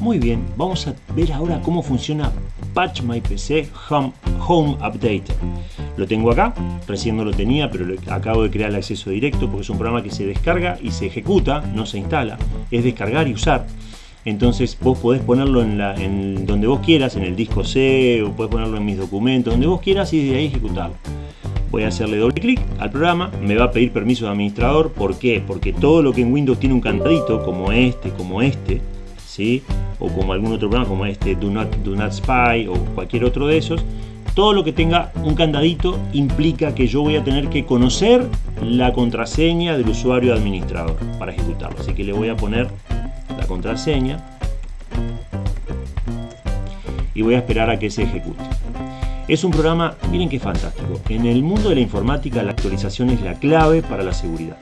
Muy bien, vamos a ver ahora cómo funciona Patch My PC Home, Home. Lo tengo acá, recién no lo tenía, pero acabo de crear el acceso directo porque es un programa que se descarga y se ejecuta, no se instala, es descargar y usar. Entonces vos podés ponerlo en donde vos quieras, en el disco C, o podés ponerlo en mis documentos, donde vos quieras y desde ahí ejecutarlo. Voy a hacerle doble clic al programa, me va a pedir permiso de administrador, ¿por qué? Porque todo lo que en Windows tiene un candadito, como este, como este, ¿sí? O como algún otro programa como este Do Not, Do Not Spy o cualquier otro de esos, todo lo que tenga un candadito implica que yo voy a tener que conocer la contraseña del usuario administrador para ejecutarlo. Así que le voy a poner la contraseña y voy a esperar a que se ejecute. Es un programa, miren qué fantástico, en el mundo de la informática la actualización es la clave para la seguridad.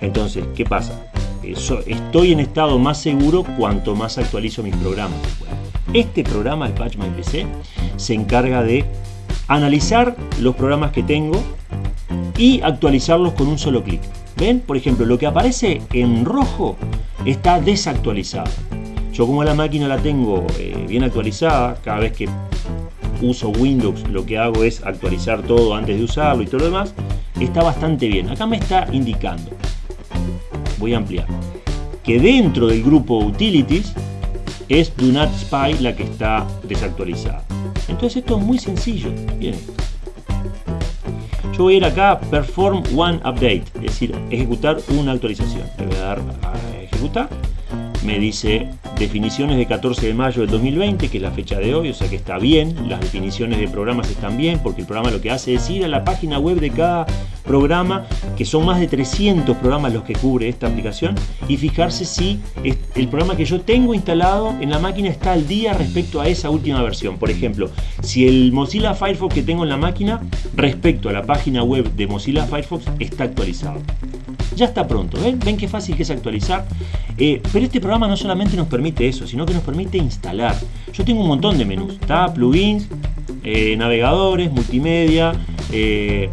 Entonces, ¿qué pasa? Estoy en estado más seguro cuanto más actualizo mis programas. Este programa, el Patch My PC, se encarga de analizar los programas que tengo y actualizarlos con un solo clic. ¿Ven? Por ejemplo, lo que aparece en rojo está desactualizado. Yo como la máquina la tengo eh, bien actualizada, cada vez que uso Windows lo que hago es actualizar todo antes de usarlo y todo lo demás, está bastante bien. Acá me está indicando voy a ampliar, que dentro del grupo Utilities es Do Not Spy la que está desactualizada. Entonces esto es muy sencillo. Bien Yo voy a ir acá Perform One Update, es decir, ejecutar una actualización. Le voy a dar a ejecutar. Me dice definiciones de 14 de mayo del 2020, que es la fecha de hoy, o sea que está bien. Las definiciones de programas están bien, porque el programa lo que hace es ir a la página web de cada programa, que son más de 300 programas los que cubre esta aplicación, y fijarse si el programa que yo tengo instalado en la máquina está al día respecto a esa última versión. Por ejemplo, si el Mozilla Firefox que tengo en la máquina respecto a la página web de Mozilla Firefox está actualizado. Ya está pronto, ¿ven? ¿Ven qué fácil que es actualizar? Eh, pero este programa no solamente nos permite eso, sino que nos permite instalar. Yo tengo un montón de menús, está plugins, eh, navegadores, multimedia, eh,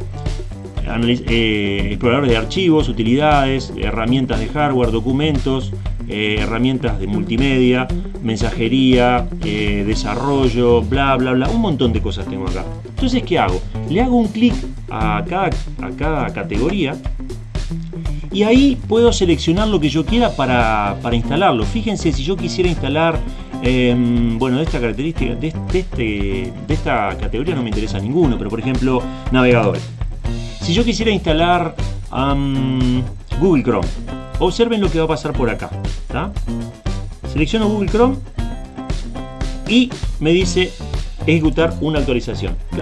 exploradores de archivos, utilidades, herramientas de hardware, documentos, herramientas de multimedia, mensajería, desarrollo, bla, bla, bla, un montón de cosas tengo acá. Entonces, ¿qué hago? Le hago un clic a cada, a cada categoría y ahí puedo seleccionar lo que yo quiera para, instalarlo. Fíjense, si yo quisiera instalar, em, bueno, de esta característica, de, este, de esta categoría no me interesa ninguno, pero por ejemplo, navegadores. Si yo quisiera instalar Google Chrome, observen lo que va a pasar por acá. Selecciono Google Chrome y me dice ejecutar una actualización.